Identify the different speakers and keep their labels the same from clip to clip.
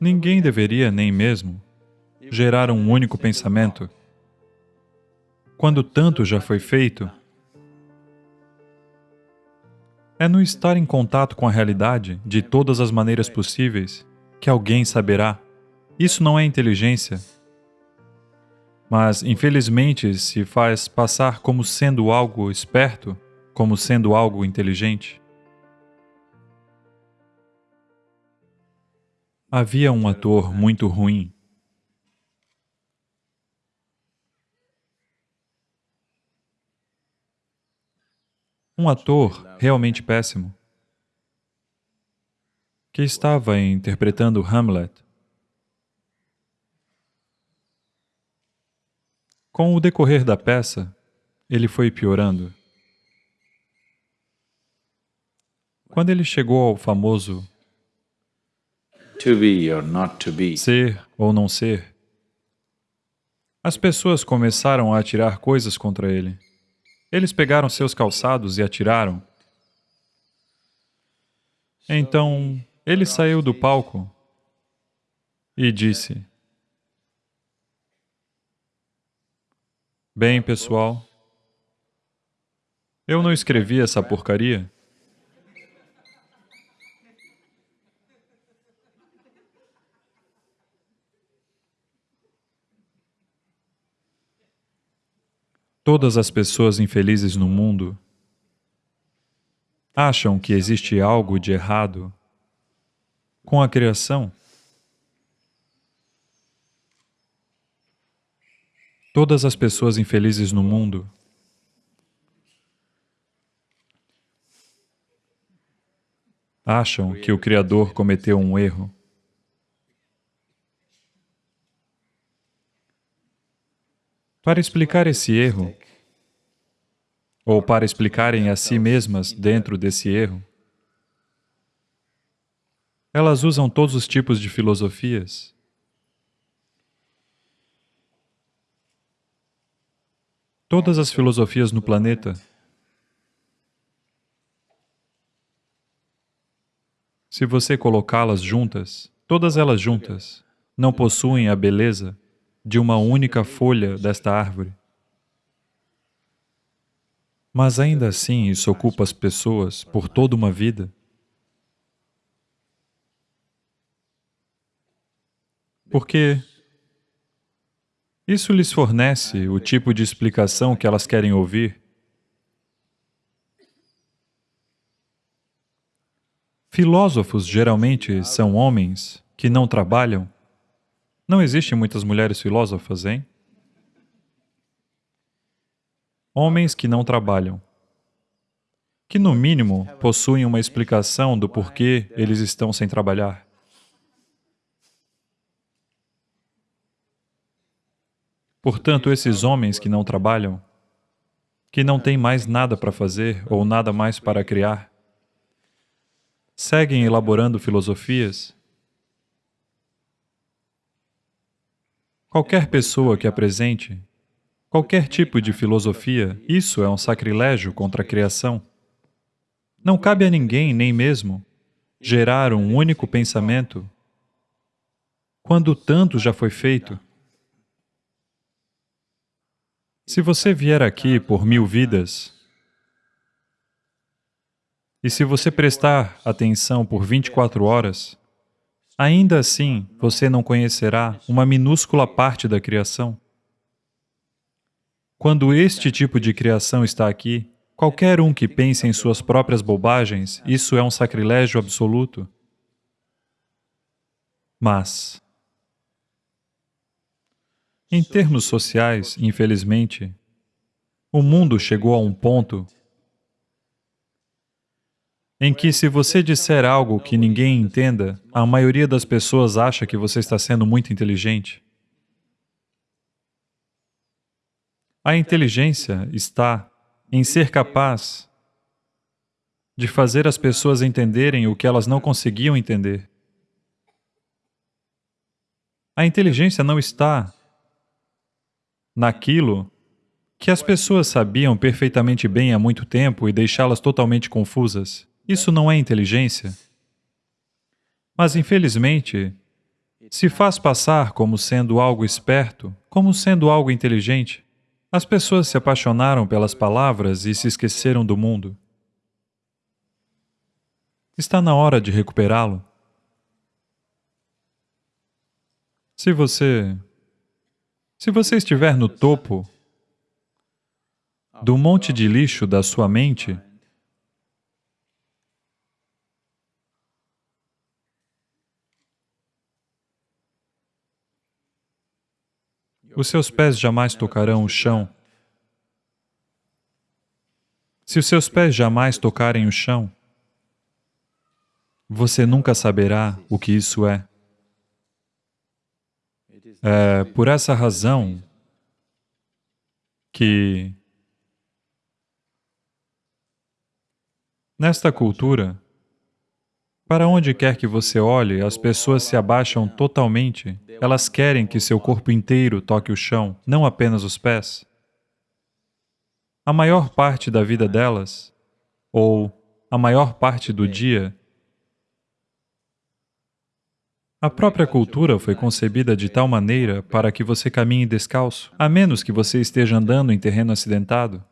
Speaker 1: Ninguém deveria nem mesmo gerar um único pensamento. Quando tanto já foi feito, é no estar em contato com a realidade de todas as maneiras possíveis que alguém saberá. Isso não é inteligência, mas infelizmente se faz passar como sendo algo esperto, como sendo algo inteligente. Havia um ator muito ruim. Um ator realmente péssimo, que estava interpretando Hamlet. Com o decorrer da peça, ele foi piorando. Quando ele chegou ao famoso ser ou não ser, as pessoas começaram a atirar coisas contra ele. Eles pegaram seus calçados e atiraram. Então, ele saiu do palco e disse, Bem, pessoal, eu não escrevi essa porcaria. Todas as pessoas infelizes no mundo acham que existe algo de errado com a criação. Todas as pessoas infelizes no mundo acham que o Criador cometeu um erro. Para explicar esse erro, ou para explicarem a si mesmas dentro desse erro, elas usam todos os tipos de filosofias. Todas as filosofias no planeta Se você colocá-las juntas, todas elas juntas, não possuem a beleza de uma única folha desta árvore. Mas ainda assim isso ocupa as pessoas por toda uma vida. Porque isso lhes fornece o tipo de explicação que elas querem ouvir. Filósofos geralmente são homens que não trabalham não existem muitas mulheres filósofas, hein? Homens que não trabalham, que no mínimo possuem uma explicação do porquê eles estão sem trabalhar. Portanto, esses homens que não trabalham, que não têm mais nada para fazer ou nada mais para criar, seguem elaborando filosofias Qualquer pessoa que apresente qualquer tipo de filosofia, isso é um sacrilégio contra a criação. Não cabe a ninguém, nem mesmo, gerar um único pensamento quando tanto já foi feito. Se você vier aqui por mil vidas, e se você prestar atenção por 24 horas, Ainda assim, você não conhecerá uma minúscula parte da criação. Quando este tipo de criação está aqui, qualquer um que pense em suas próprias bobagens, isso é um sacrilégio absoluto. Mas, em termos sociais, infelizmente, o mundo chegou a um ponto em que se você disser algo que ninguém entenda, a maioria das pessoas acha que você está sendo muito inteligente. A inteligência está em ser capaz de fazer as pessoas entenderem o que elas não conseguiam entender. A inteligência não está naquilo que as pessoas sabiam perfeitamente bem há muito tempo e deixá-las totalmente confusas. Isso não é inteligência. Mas, infelizmente, se faz passar como sendo algo esperto, como sendo algo inteligente. As pessoas se apaixonaram pelas palavras e se esqueceram do mundo. Está na hora de recuperá-lo. Se você... Se você estiver no topo do monte de lixo da sua mente, os seus pés jamais tocarão o chão. Se os seus pés jamais tocarem o chão, você nunca saberá o que isso é. É por essa razão que nesta cultura, para onde quer que você olhe, as pessoas se abaixam totalmente. Elas querem que seu corpo inteiro toque o chão, não apenas os pés. A maior parte da vida delas, ou a maior parte do dia, a própria cultura foi concebida de tal maneira para que você caminhe descalço, a menos que você esteja andando em terreno acidentado.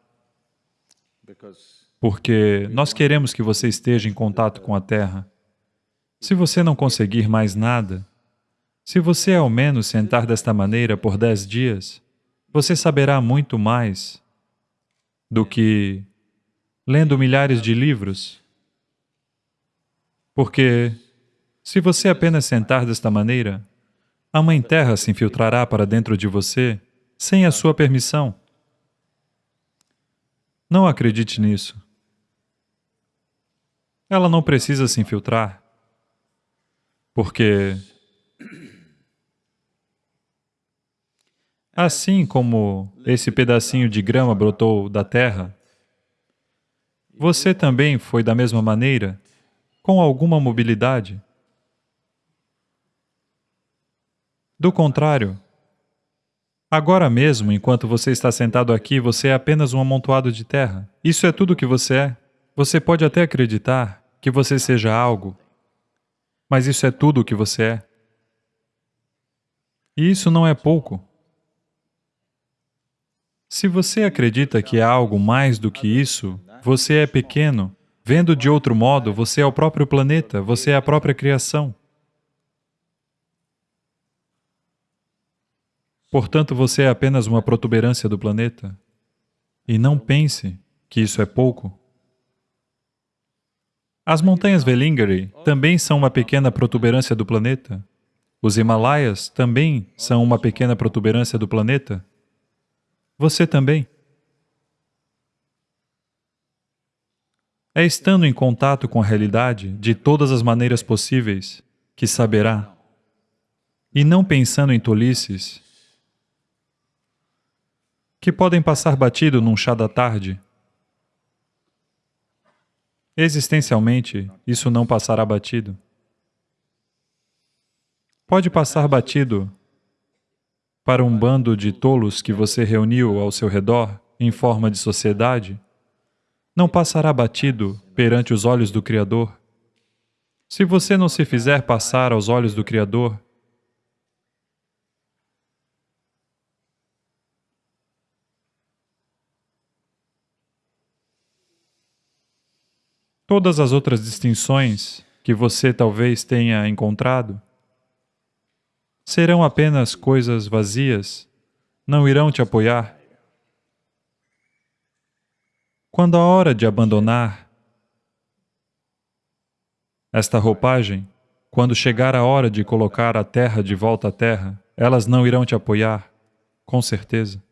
Speaker 1: Porque nós queremos que você esteja em contato com a terra. Se você não conseguir mais nada, se você ao menos sentar desta maneira por dez dias, você saberá muito mais do que lendo milhares de livros. Porque se você apenas sentar desta maneira, a Mãe Terra se infiltrará para dentro de você sem a sua permissão. Não acredite nisso. Ela não precisa se infiltrar, porque assim como esse pedacinho de grama brotou da terra, você também foi da mesma maneira, com alguma mobilidade. Do contrário, agora mesmo, enquanto você está sentado aqui, você é apenas um amontoado de terra. Isso é tudo o que você é. Você pode até acreditar que você seja algo, mas isso é tudo o que você é. E isso não é pouco. Se você acredita que é algo mais do que isso, você é pequeno. Vendo de outro modo, você é o próprio planeta, você é a própria criação. Portanto, você é apenas uma protuberância do planeta. E não pense que isso é pouco. As montanhas Velingiri também são uma pequena protuberância do planeta. Os Himalaias também são uma pequena protuberância do planeta. Você também. É estando em contato com a realidade de todas as maneiras possíveis que saberá. E não pensando em tolices, que podem passar batido num chá da tarde. Existencialmente, isso não passará batido. Pode passar batido para um bando de tolos que você reuniu ao seu redor em forma de sociedade, não passará batido perante os olhos do Criador. Se você não se fizer passar aos olhos do Criador, Todas as outras distinções que você talvez tenha encontrado serão apenas coisas vazias, não irão te apoiar. Quando a hora de abandonar esta roupagem, quando chegar a hora de colocar a terra de volta à terra, elas não irão te apoiar, com certeza.